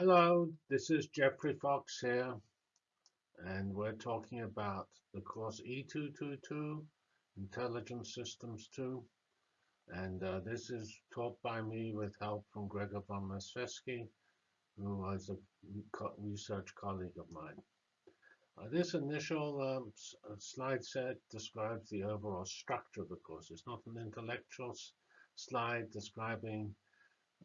Hello, this is Geoffrey Fox here, and we're talking about the course E222, Intelligent Systems 2, and uh, this is taught by me with help from Gregor von Laszewski, who was a research colleague of mine. Uh, this initial um, uh, slide set describes the overall structure of the course. It's not an intellectual slide describing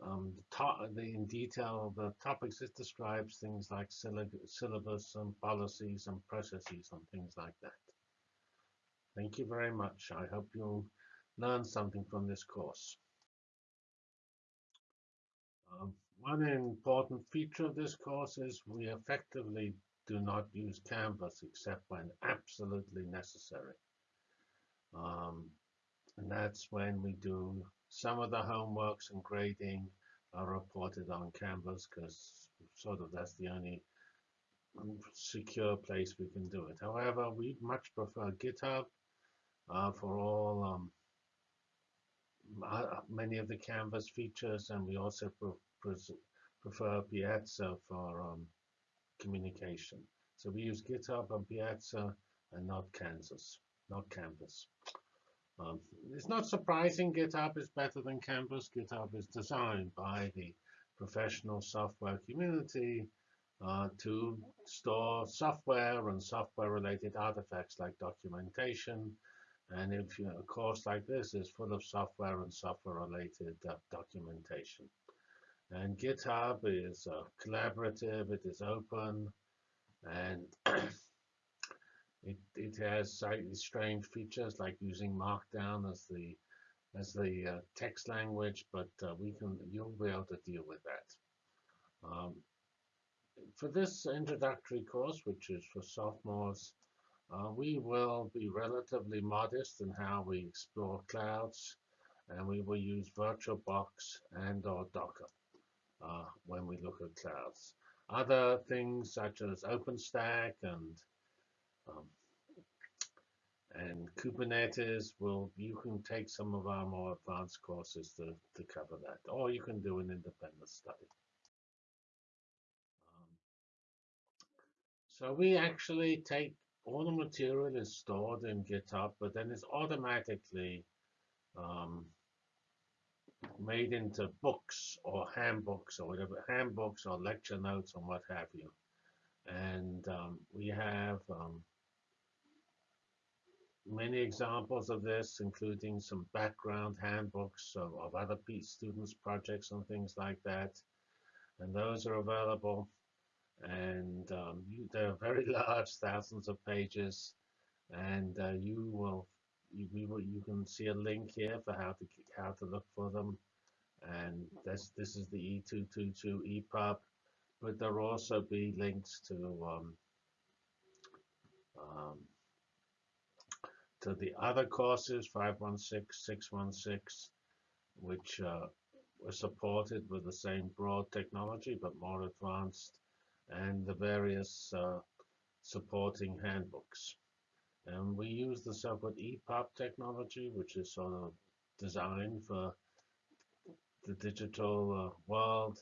um, the, the, in detail the topics it describes things like syllabus and policies and processes and things like that. Thank you very much. I hope you'll learn something from this course. Um, one important feature of this course is we effectively do not use Canvas except when absolutely necessary. And that's when we do some of the homeworks and grading are reported on Canvas because sort of that's the only secure place we can do it. However, we much prefer GitHub uh, for all um, uh, many of the Canvas features, and we also pre prefer Piazza for um, communication. So we use GitHub and Piazza and not Kansas, not Canvas. Um, it's not surprising GitHub is better than Canvas. GitHub is designed by the professional software community uh, to store software and software-related artifacts like documentation. And if you a course like this is full of software and software-related uh, documentation. And GitHub is uh, collaborative, it is open, and It, it has slightly strange features like using Markdown as the as the uh, text language, but uh, we can you'll be able to deal with that. Um, for this introductory course, which is for sophomores, uh, we will be relatively modest in how we explore clouds, and we will use VirtualBox and or Docker uh, when we look at clouds. Other things such as OpenStack and um, and Kubernetes will, you can take some of our more advanced courses to, to cover that, or you can do an independent study. Um, so we actually take all the material is stored in GitHub, but then it's automatically um, made into books or handbooks or whatever, handbooks or lecture notes or what have you. And um, we have um, many examples of this, including some background handbooks of, of other students' projects and things like that. And those are available. And um, they're very large, thousands of pages. And uh, you will you, will, you can see a link here for how to how to look for them. And this this is the E222 EPUB, but there will also be links to um, um, to the other courses, 516, 616, which uh, were supported with the same broad technology but more advanced, and the various uh, supporting handbooks. And we use the so-called EPUB technology, which is sort of designed for the digital uh, world.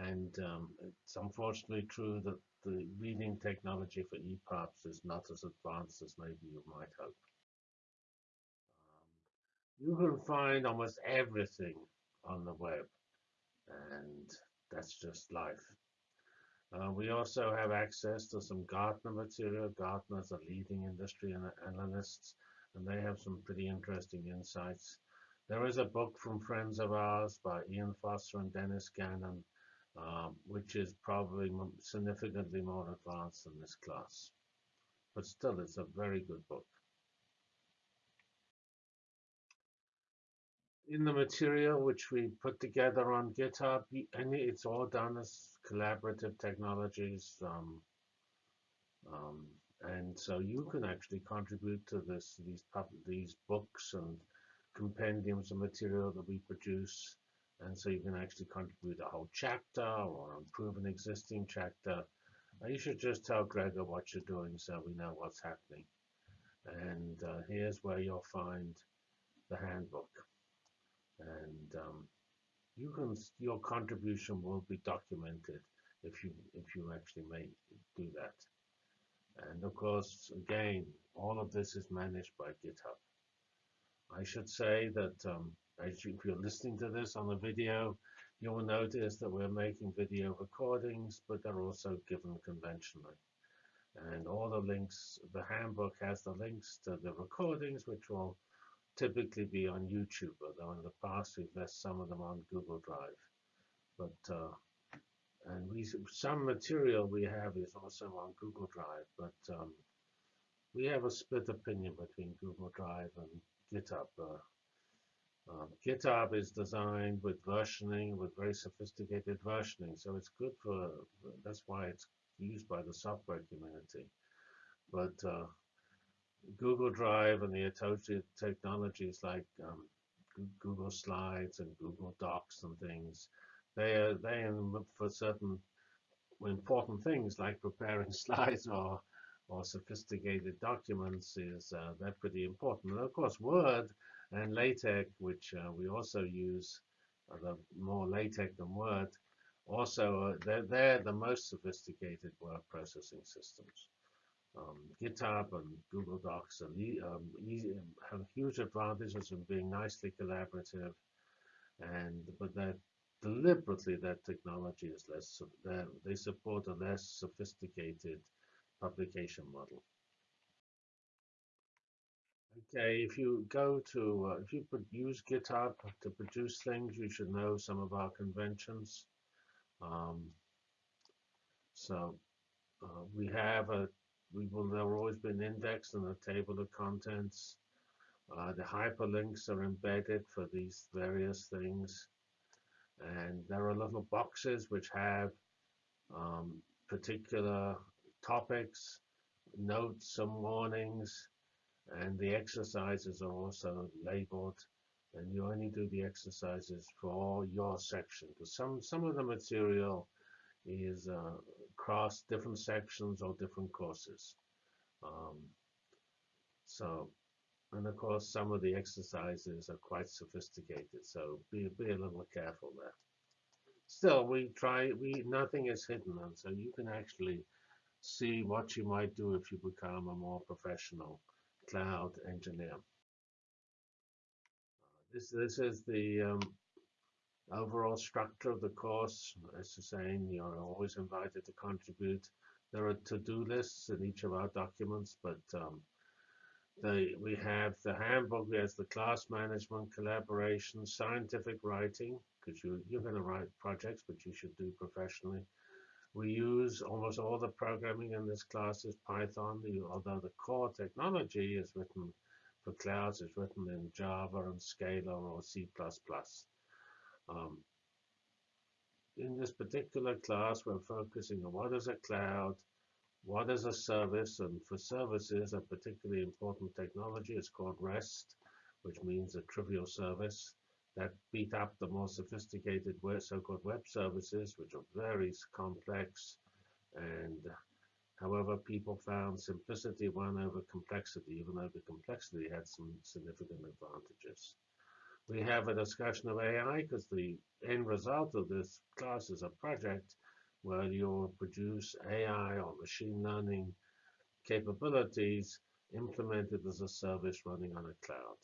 And um, it's unfortunately true that the reading technology for EPUBs is not as advanced as maybe you might hope you can find almost everything on the web and that's just life. Uh, we also have access to some Gartner material. Gartner is a leading industry analysts and they have some pretty interesting insights. There is a book from friends of ours by Ian Foster and Dennis Gannon, um, which is probably significantly more advanced than this class. But still, it's a very good book. In the material which we put together on GitHub, and it's all done as collaborative technologies. Um, um, and so you can actually contribute to this, these these books and compendiums of material that we produce. And so you can actually contribute a whole chapter or improve an existing chapter. You should just tell Gregor what you're doing so we know what's happening. And uh, here's where you'll find the handbook and um, you can your contribution will be documented if you if you actually may do that. And of course, again, all of this is managed by GitHub. I should say that um, as you, if you're listening to this on a video, you will notice that we're making video recordings, but they're also given conventionally. And all the links, the handbook has the links to the recordings, which will typically be on YouTube, although in the past we've left some of them on Google Drive. But uh, and we some material we have is also on Google Drive, but um, we have a split opinion between Google Drive and GitHub. Uh, um, GitHub is designed with versioning, with very sophisticated versioning, so it's good for. That's why it's used by the software community. But uh, Google Drive and the technologies like um, Google Slides and Google Docs and things, they are they for certain important things like preparing slides or or sophisticated documents is uh, they're pretty important. And of course, Word and LaTeX, which uh, we also use, uh, the more LaTeX than Word, also uh, they're, they're the most sophisticated word processing systems. Um, GitHub and Google Docs are, um, easy, have huge advantages in being nicely collaborative, and but that deliberately that technology is less. They support a less sophisticated publication model. Okay, if you go to, uh, if you use GitHub to produce things, you should know some of our conventions. Um, so uh, we have a we will there will always be an index and a table of contents. Uh, the hyperlinks are embedded for these various things. And there are little boxes which have um, particular topics, notes, some warnings, and the exercises are also labeled. And you only do the exercises for your section. Because some, some of the material is uh, across different sections or different courses. Um, so, and of course, some of the exercises are quite sophisticated, so be, be a little careful there. Still, we try, we nothing is hidden, and so you can actually see what you might do if you become a more professional cloud engineer. This, this is the um, overall structure of the course, as you're saying, you're always invited to contribute. There are to-do lists in each of our documents, but um, the, we have the handbook, has the class management, collaboration, scientific writing, because you, you're going to write projects, but you should do professionally. We use almost all the programming in this class is Python, although the core technology is written for clouds is written in Java and Scala or C++. Um, in this particular class, we're focusing on what is a cloud, what is a service, and for services, a particularly important technology is called REST, which means a trivial service that beat up the more sophisticated so-called web services, which are very complex. And however, people found simplicity won over complexity, even though the complexity had some significant advantages. We have a discussion of AI because the end result of this class is a project where you'll produce AI or machine learning capabilities implemented as a service running on a cloud.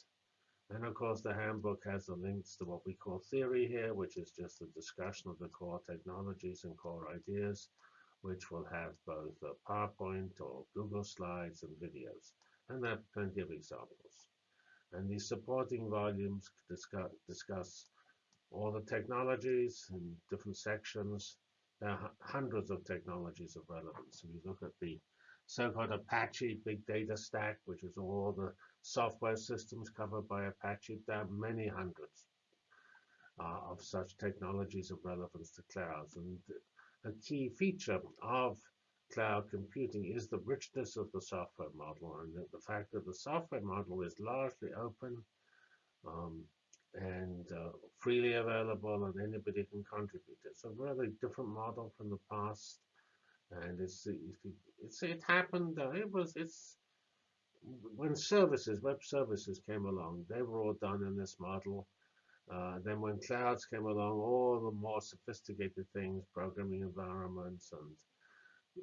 And of course, the handbook has the links to what we call theory here, which is just a discussion of the core technologies and core ideas, which will have both a PowerPoint or Google Slides and videos. And there are plenty of examples. And these supporting volumes discuss, discuss all the technologies in different sections. There are hundreds of technologies of relevance. If you look at the so-called Apache Big Data Stack, which is all the software systems covered by Apache, there are many hundreds uh, of such technologies of relevance to clouds. And a key feature of cloud computing is the richness of the software model and the, fact that the software model is largely open um, and uh, freely available and anybody can contribute. It's a really different model from the past and it's it's it happened uh, it was it's when services web services came along they were all done in this model Uh, then when clouds came along, all the more sophisticated things, programming environments and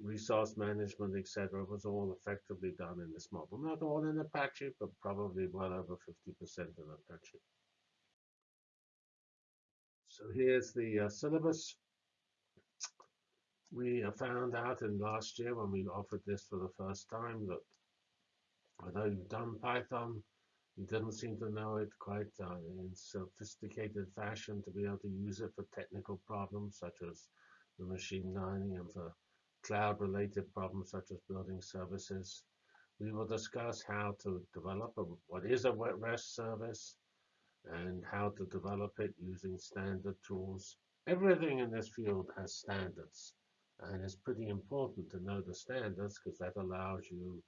resource management, etc., was all effectively done in this model. Not all in Apache, but probably well over 50% in Apache. So here's the uh, syllabus. We found out in last year when we offered this for the first time that although you've done Python, you didn't seem to know it quite uh, in sophisticated fashion to be able to use it for technical problems such as the machine learning and for cloud-related problems such as building services. We will discuss how to develop a, what is a REST service and how to develop it using standard tools. Everything in this field has standards. And it's pretty important to know the standards because that allows you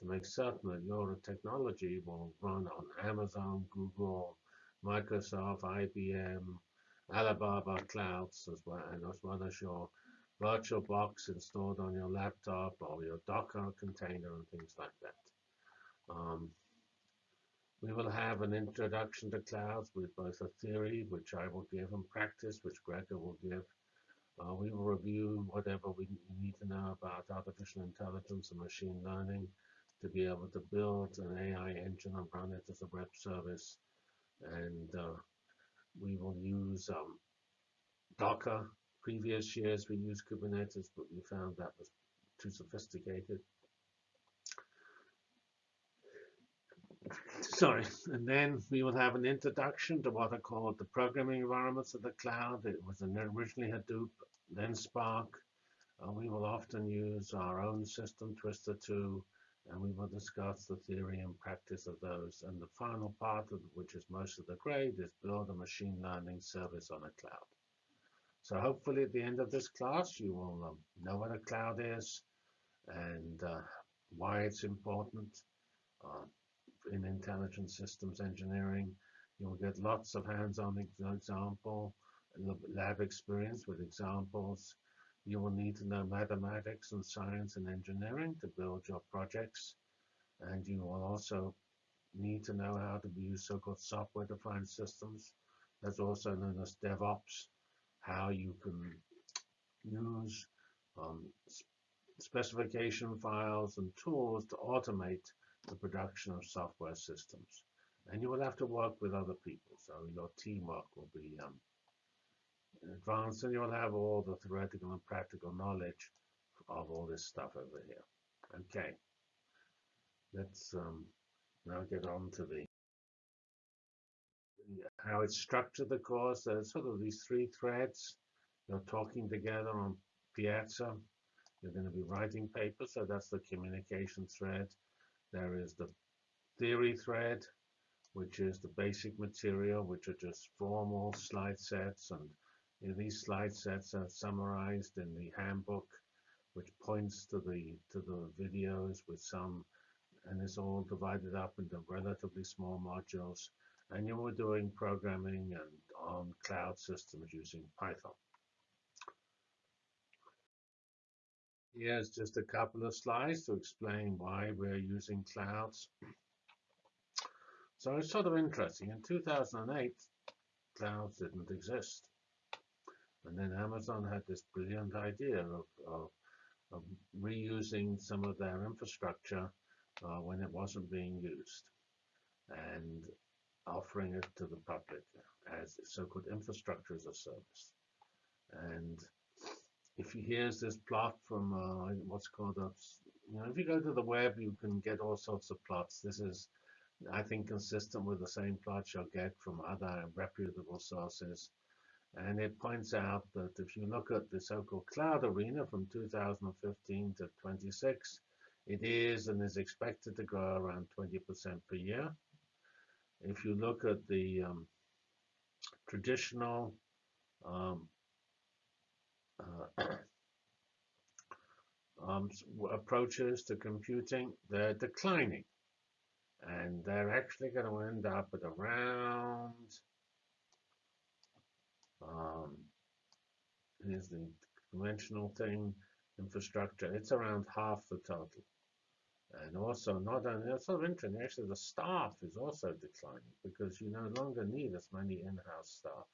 to make certain that your technology will run on Amazon, Google, Microsoft, IBM, Alibaba clouds as well, and as well as your virtual box installed on your laptop or your Docker container and things like that. Um, we will have an introduction to clouds with both a theory, which I will give, and practice, which Gregor will give. Uh, we will review whatever we need to know about artificial intelligence and machine learning to be able to build an AI engine and run it as a web service. And uh, we will use um, Docker. Previous years we used Kubernetes, but we found that was too sophisticated. Sorry, and then we will have an introduction to what are called the programming environments of the cloud. It was originally Hadoop, then Spark. Uh, we will often use our own system, Twister 2, and we will discuss the theory and practice of those. And the final part, of which is most of the grade, is build a machine learning service on a cloud. So hopefully at the end of this class, you will um, know what a cloud is and uh, why it's important. Uh, in intelligent systems engineering. You'll get lots of hands-on example, lab experience with examples. You will need to know mathematics and science and engineering to build your projects. And you will also need to know how to use so-called software-defined systems. That's also known as DevOps, how you can use um, specification files and tools to automate the production of software systems. And you will have to work with other people, so your teamwork will be um, advanced and you'll have all the theoretical and practical knowledge of all this stuff over here. Okay, let's um, now get on to the how it's structured the course. There's sort of these three threads. You're talking together on Piazza. You're going to be writing papers, so that's the communication thread. There is the theory thread, which is the basic material, which are just formal slide sets. And these slide sets are summarized in the handbook, which points to the to the videos with some, and it's all divided up into relatively small modules. And you were doing programming and on cloud systems using Python. Here's just a couple of slides to explain why we're using clouds. So it's sort of interesting. In 2008, clouds didn't exist. And then Amazon had this brilliant idea of, of, of reusing some of their infrastructure uh, when it wasn't being used and offering it to the public as so-called infrastructure as a service. And if you here's this plot from uh, what's called a, you know, if you go to the web, you can get all sorts of plots. This is, I think, consistent with the same plots you'll get from other reputable sources. And it points out that if you look at the so-called cloud arena from 2015 to 26, it is and is expected to grow around 20% per year. If you look at the um, traditional um, uh, um, approaches to computing, they're declining. And they're actually going to end up at around, um, here's the conventional thing, infrastructure, it's around half the total. And also, not only that's sort of interesting, actually, the staff is also declining because you no longer need as many in-house staff.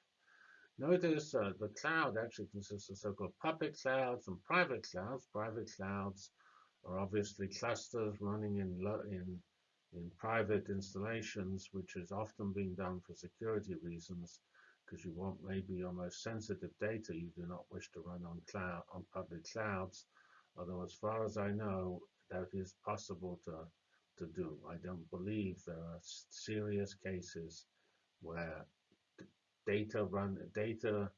Notice uh, the cloud actually consists of so-called public clouds and private clouds. Private clouds are obviously clusters running in, in, in private installations, which is often being done for security reasons because you want maybe your most sensitive data you do not wish to run on cloud on public clouds. Although as far as I know, that is possible to to do. I don't believe there are serious cases where data run data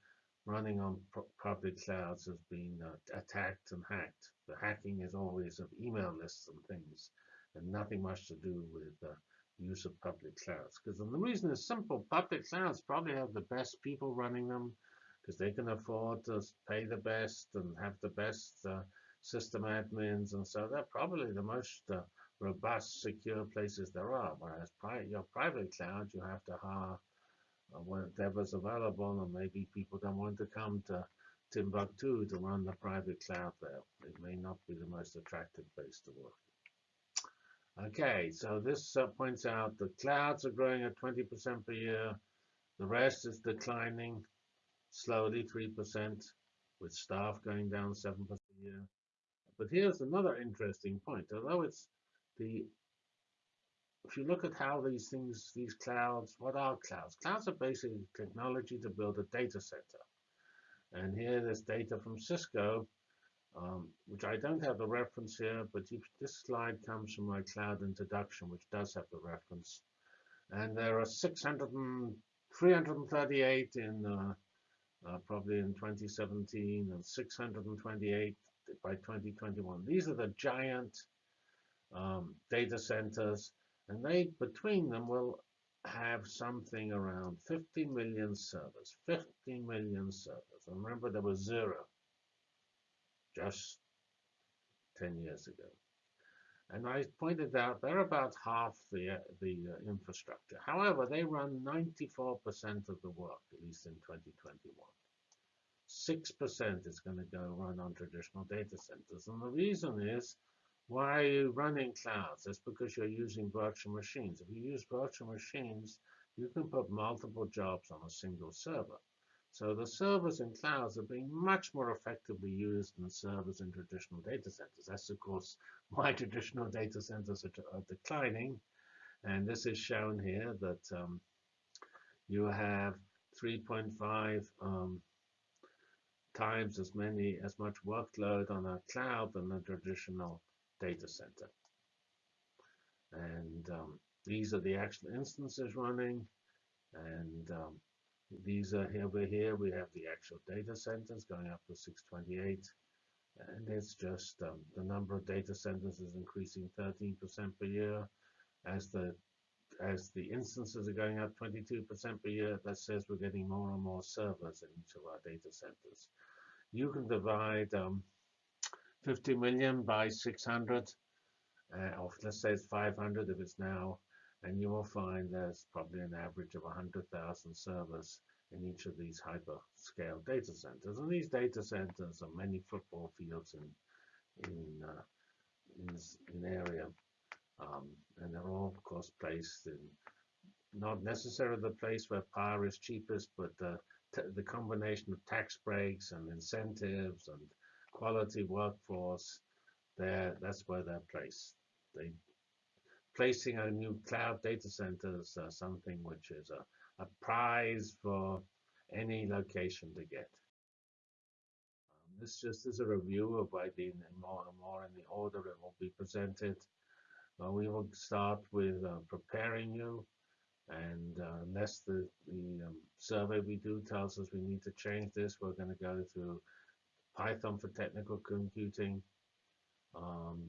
running on public clouds has been uh, attacked and hacked. The hacking is always of email lists and things, and nothing much to do with uh, use of public clouds. Because the reason is simple: public clouds probably have the best people running them, because they can afford to pay the best and have the best uh, system admins, and so they're probably the most uh, robust, secure places there are. Whereas pri your private cloud, you have to hire uh, whatever's available, and maybe people don't want to come to Timbuktu to run the private cloud there. It may not be the most attractive place to work. Okay, so this uh, points out the clouds are growing at 20% per year. The rest is declining slowly, 3%, with staff going down 7% a year. But here's another interesting point. Although it's the, if you look at how these things, these clouds, what are clouds? Clouds are basically technology to build a data center. And here there's data from Cisco, um, which I don't have the reference here, but if, this slide comes from my cloud introduction, which does have the reference. And there are 600 and 338 in uh, uh, probably in 2017 and 628 by 2021. These are the giant um, data centers, and they between them will have something around 50 million servers. 50 million servers. And remember, there was zero just 10 years ago. And I pointed out they're about half the the uh, infrastructure. However, they run 94% of the work, at least in 2021. 6% is going to go run on traditional data centers. And the reason is, why are you running clouds? That's because you're using virtual machines. If you use virtual machines, you can put multiple jobs on a single server. So the servers in clouds are being much more effectively used than servers in traditional data centers. That's, of course, why traditional data centers are, are declining. And this is shown here that um, you have 3.5 um, times as many as much workload on a cloud than a traditional data center. And um, these are the actual instances running. And um, these are here over here. We have the actual data centers going up to 628. And it's just um, the number of data centers is increasing 13% per year as the as the instances are going up 22% per year, that says we're getting more and more servers in each of our data centers. You can divide um, 50 million by 600, uh, or let's say it's 500 if it's now, and you will find there's probably an average of 100,000 servers in each of these hyperscale data centers. And these data centers are many football fields in in uh, in, in area. Um, and they're all, of course, placed in not necessarily the place where power is cheapest, but uh, the combination of tax breaks and incentives and quality workforce, there that's where they're placed. They placing a new cloud data centers uh, something which is a, a prize for any location to get. Um, this just is a review of why being more and more in the order it will be presented. Uh, we will start with uh, preparing you, and uh, unless the, the um, survey we do tells us we need to change this, we're going to go through Python for technical computing, um,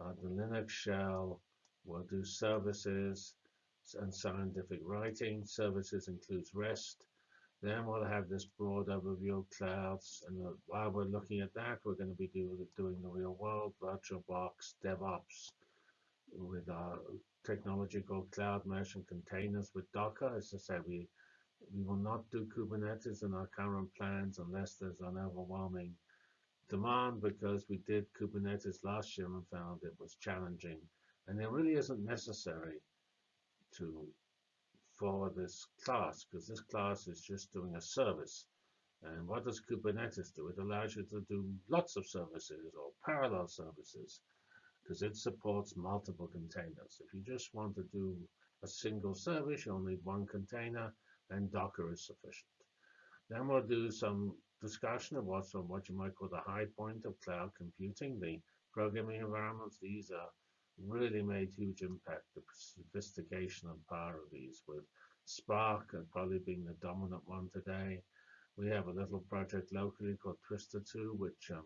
uh, the Linux shell, we'll do services and scientific writing. Services includes REST. Then we'll have this broad overview of clouds. And uh, while we're looking at that, we're going to be do, doing the real world, VirtualBox, DevOps, with our technology called Cloud Mesh and containers with Docker. As I said, we we will not do Kubernetes in our current plans unless there's an overwhelming demand because we did Kubernetes last year and found it was challenging. And it really isn't necessary to for this class because this class is just doing a service. And what does Kubernetes do? It allows you to do lots of services or parallel services because it supports multiple containers. If you just want to do a single service, you'll need one container and Docker is sufficient. Then we'll do some discussion of what's what you might call the high point of cloud computing, the programming environments. These are really made huge impact, the sophistication and power of these with Spark and probably being the dominant one today. We have a little project locally called Twister2, which um,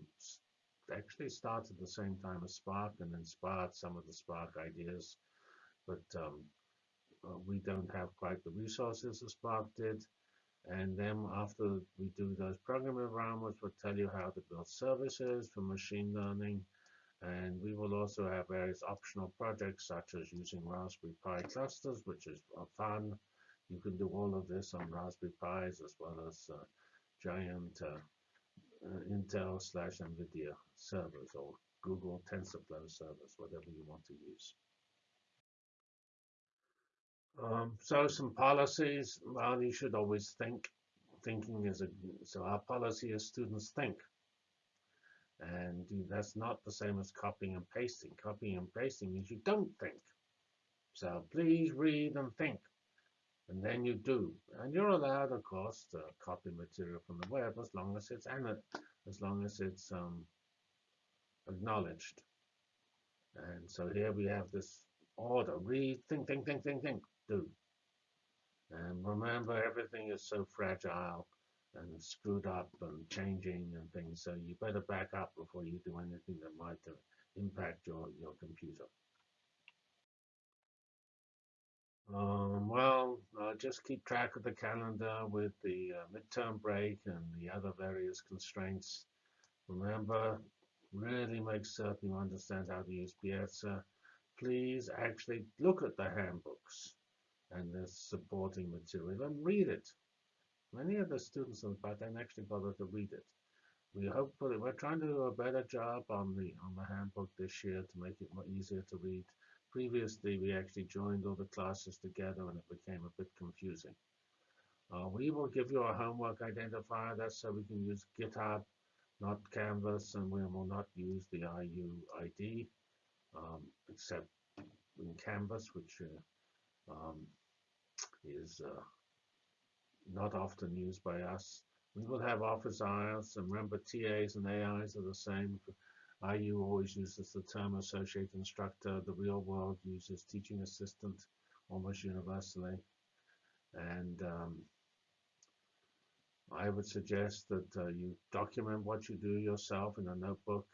actually starts at the same time as Spark and then inspired some of the Spark ideas. But um, uh, we don't have quite the resources as Spark did. And then after we do those programming environments, we'll tell you how to build services for machine learning. And we will also have various optional projects such as using Raspberry Pi clusters, which is fun. You can do all of this on Raspberry Pis as well as uh, giant uh, uh, Intel slash NVIDIA servers or Google TensorFlow servers, whatever you want to use. Um, so some policies, well, you should always think. Thinking is a, so our policy is students think. And that's not the same as copying and pasting. Copying and pasting means you don't think. So please read and think. And then you do. And you're allowed, of course, to copy material from the web as long as it's as long as it's um, acknowledged. And so here we have this order. Read, think, think, think, think, think, do. And remember, everything is so fragile and screwed up and changing and things. So you better back up before you do anything that might uh, impact your, your computer. Um, well, uh, just keep track of the calendar with the uh, midterm break and the other various constraints. Remember, really make certain you understand how to use Piazza. Please actually look at the handbooks and the supporting material and read it. Many of the students in back don't actually bother to read it. We hopefully we're trying to do a better job on the on the handbook this year to make it more easier to read. Previously, we actually joined all the classes together and it became a bit confusing. Uh, we will give you a homework identifier. That's so we can use GitHub, not Canvas, and we will not use the IUID, um, except in Canvas, which uh, um, is uh, not often used by us. We will have office hours, and remember TAs and AIs are the same. IU always uses the term associate instructor. The real world uses teaching assistant almost universally. And um, I would suggest that uh, you document what you do yourself in a notebook.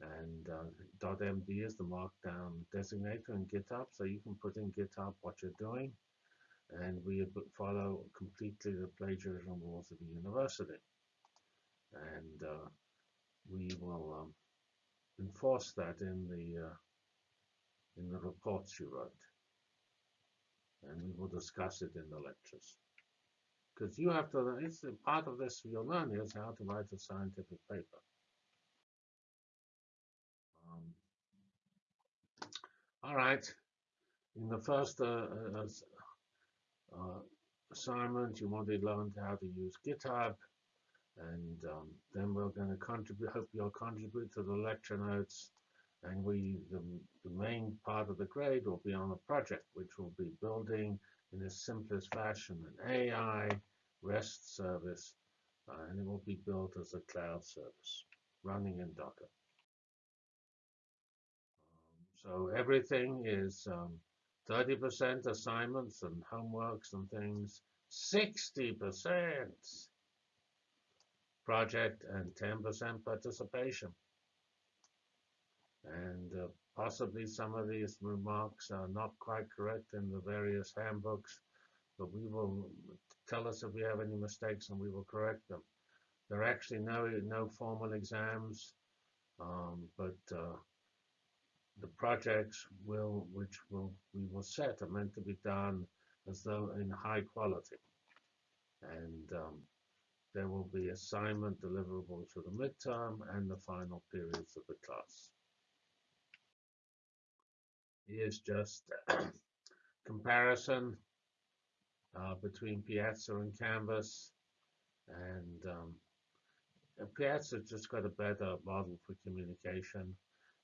And uh, .md is the markdown designator in GitHub, so you can put in GitHub what you're doing. And we follow completely the plagiarism rules of the university. And uh, enforce that in the uh, in the reports you wrote. And we will discuss it in the lectures. Because you have to, it's part of this you'll learn is how to write a scientific paper. Um, all right. In the first uh, uh, uh, assignment, you want to learn how to use GitHub and um, then we're going to contribute hope you'll contribute to the lecture notes and we the, the main part of the grade will be on a project which will be building in the simplest fashion an AI REST service uh, and it will be built as a cloud service running in Docker. Um, so everything is 30% um, assignments and homeworks and things, 60% project and 10% participation. And uh, possibly some of these remarks are not quite correct in the various handbooks, but we will tell us if we have any mistakes and we will correct them. There are actually no, no formal exams, um, but uh, the projects will, which will we will set are meant to be done as though in high quality. And um, there will be assignment deliverables for the midterm and the final periods of the class. Here's just comparison uh, between Piazza and Canvas. And um, Piazza just got a better model for communication.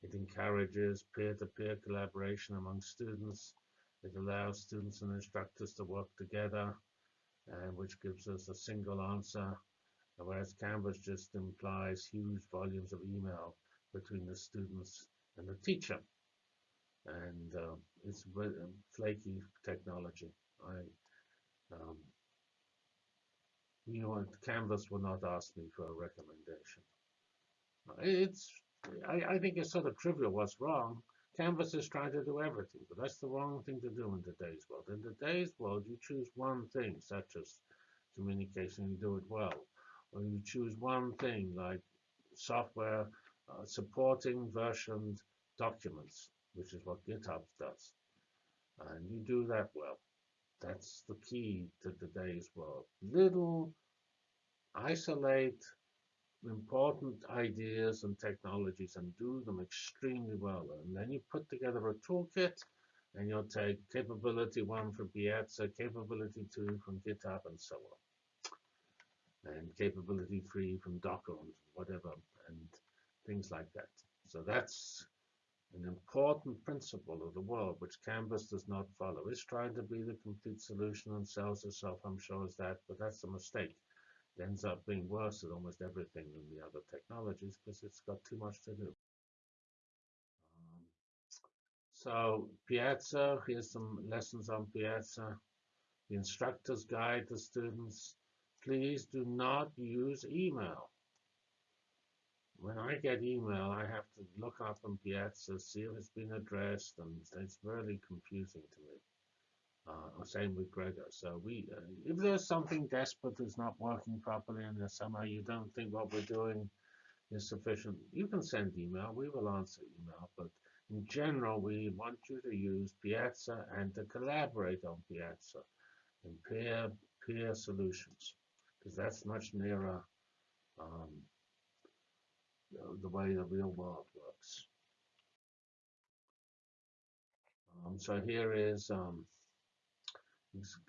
It encourages peer-to-peer -peer collaboration among students. It allows students and instructors to work together, and which gives us a single answer, whereas Canvas just implies huge volumes of email between the students and the teacher. And uh, it's flaky technology. I um, you know, Canvas will not ask me for a recommendation. It's, I, I think it's sort of trivial what's wrong. Canvas is trying to do everything, but that's the wrong thing to do in today's world. In today's world, you choose one thing, such as communication, you do it well. Or you choose one thing, like software uh, supporting versioned documents, which is what GitHub does. And you do that well. That's the key to today's world. Little, isolate important ideas and technologies and do them extremely well. And then you put together a toolkit and you'll take capability one from Piazza, capability two from GitHub, and so on. And capability three from Docker and whatever, and things like that. So that's an important principle of the world which Canvas does not follow. It's trying to be the complete solution and sells itself, I'm sure, as that, but that's a mistake. It ends up being worse at almost everything than the other technologies because it's got too much to do. Um, so Piazza, here's some lessons on Piazza. The instructor's guide the students. Please do not use email when I get email, I have to look up on Piazza, see if it's been addressed, and it's really confusing to me. Uh, same with Gregor. So we, uh, if there's something desperate that's not working properly, and somehow you don't think what we're doing is sufficient, you can send email. We will answer email, but in general, we want you to use Piazza and to collaborate on Piazza and peer peer solutions, because that's much nearer. Um, the way the real world works. Um, so here is um,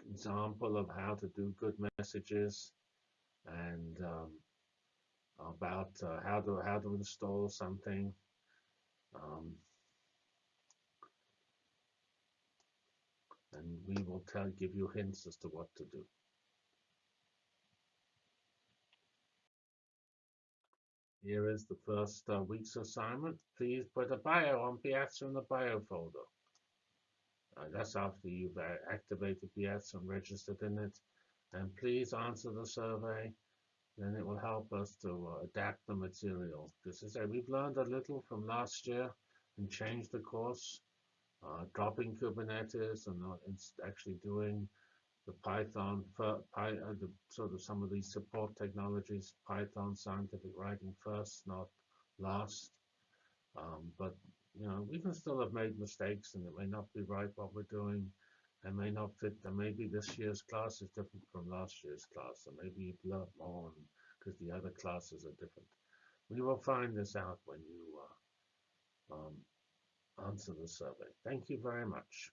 example of how to do good messages and um, about uh, how to how to install something. Um, and we will tell give you hints as to what to do. Here is the first uh, week's assignment. Please put a bio on Piazza in the bio folder. Uh, that's after you've uh, activated Piazza and registered in it. And please answer the survey. Then it will help us to uh, adapt the material. This is a, we've learned a little from last year and changed the course, uh, dropping Kubernetes and uh, actually doing the Python, for, Py, uh, the, sort of some of these support technologies, Python scientific writing first, not last. Um, but you know, we can still have made mistakes, and it may not be right what we're doing. It may not fit. And maybe this year's class is different from last year's class, and maybe you've learned more because the other classes are different. We will find this out when you uh, um, answer the survey. Thank you very much.